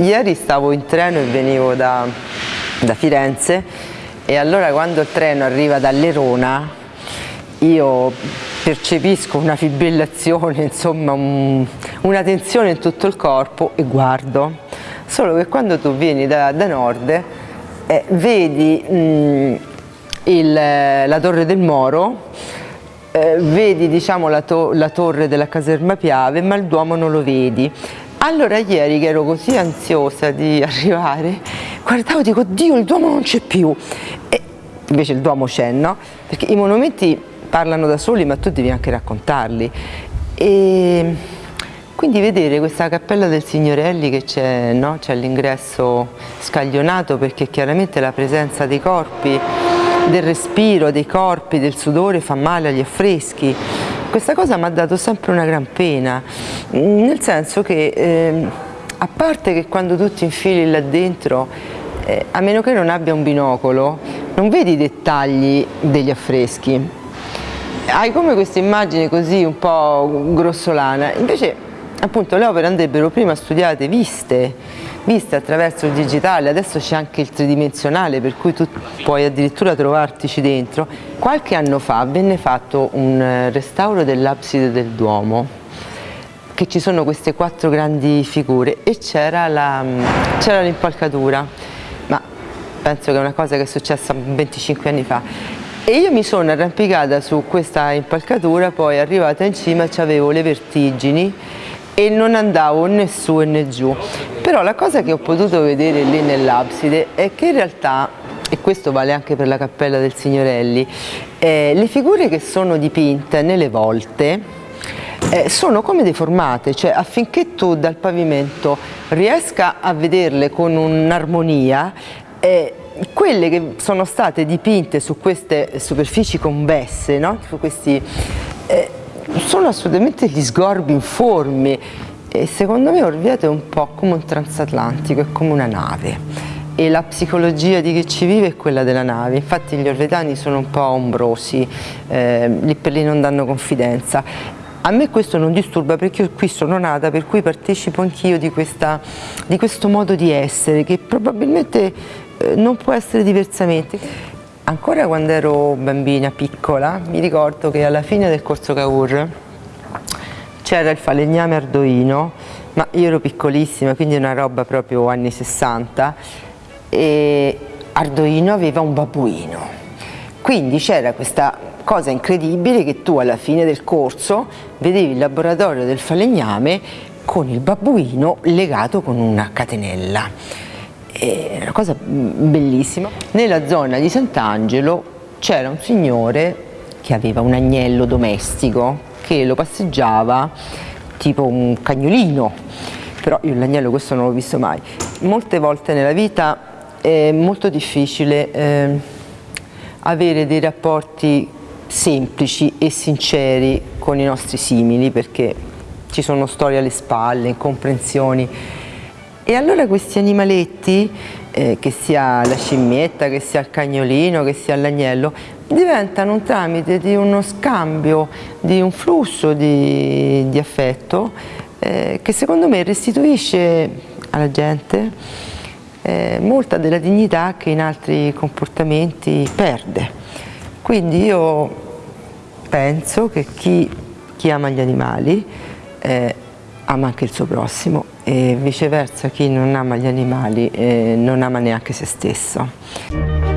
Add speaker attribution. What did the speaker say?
Speaker 1: ieri stavo in treno e venivo da, da Firenze e allora quando il treno arriva da Lerona io percepisco una fibrillazione, insomma un, una tensione in tutto il corpo e guardo. Solo che quando tu vieni da, da nord eh, vedi mh, il, la torre del Moro, eh, vedi diciamo, la, to la torre della caserma Piave, ma il Duomo non lo vedi. Allora ieri che ero così ansiosa di arrivare, guardavo e dico, Dio il Duomo non c'è più. E invece il Duomo c'è, no? Perché i monumenti parlano da soli ma tu devi anche raccontarli. E quindi vedere questa cappella del Signorelli che c'è no? all'ingresso scaglionato perché chiaramente la presenza dei corpi, del respiro, dei corpi, del sudore fa male agli affreschi questa cosa mi ha dato sempre una gran pena, nel senso che eh, a parte che quando tu ti infili là dentro, eh, a meno che non abbia un binocolo, non vedi i dettagli degli affreschi. Hai come questa immagine così un po' grossolana, invece appunto le opere andrebbero prima studiate, viste, viste attraverso il digitale, adesso c'è anche il tridimensionale per cui tu puoi addirittura trovartici dentro. Qualche anno fa venne fatto un eh, restauro dell'abside del Duomo che ci sono queste quattro grandi figure e c'era l'impalcatura, ma penso che è una cosa che è successa 25 anni fa. E io mi sono arrampicata su questa impalcatura, poi arrivata in cima avevo le vertigini e non andavo né su né giù. Però la cosa che ho potuto vedere lì nell'abside è che in realtà, e questo vale anche per la cappella del Signorelli, eh, le figure che sono dipinte nelle volte eh, sono come deformate, cioè affinché tu dal pavimento riesca a vederle con un'armonia, eh, quelle che sono state dipinte su queste superfici convesse, no? su questi, eh, sono assolutamente gli sgorbi informi e secondo me Orvieto è un po' come un transatlantico, è come una nave e la psicologia di chi ci vive è quella della nave, infatti gli orvetani sono un po' ombrosi, eh, lì per lì non danno confidenza. A me questo non disturba perché io qui sono nata, per cui partecipo anch'io di, di questo modo di essere che probabilmente eh, non può essere diversamente. Ancora quando ero bambina, piccola, mi ricordo che alla fine del corso Cavour c'era il falegname ardoino, ma io ero piccolissima, quindi una roba proprio anni 60, e Ardoino aveva un babbuino. Quindi c'era questa cosa incredibile che tu alla fine del corso vedevi il laboratorio del falegname con il babbuino legato con una catenella è una cosa bellissima. Nella zona di Sant'Angelo c'era un signore che aveva un agnello domestico che lo passeggiava tipo un cagnolino, però io l'agnello questo non l'ho visto mai. Molte volte nella vita è molto difficile eh, avere dei rapporti semplici e sinceri con i nostri simili perché ci sono storie alle spalle, incomprensioni e allora questi animaletti, eh, che sia la scimmietta, che sia il cagnolino, che sia l'agnello, diventano un tramite di uno scambio, di un flusso di, di affetto eh, che secondo me restituisce alla gente eh, molta della dignità che in altri comportamenti perde. Quindi io penso che chi, chi ama gli animali eh, ama anche il suo prossimo e viceversa chi non ama gli animali eh, non ama neanche se stesso.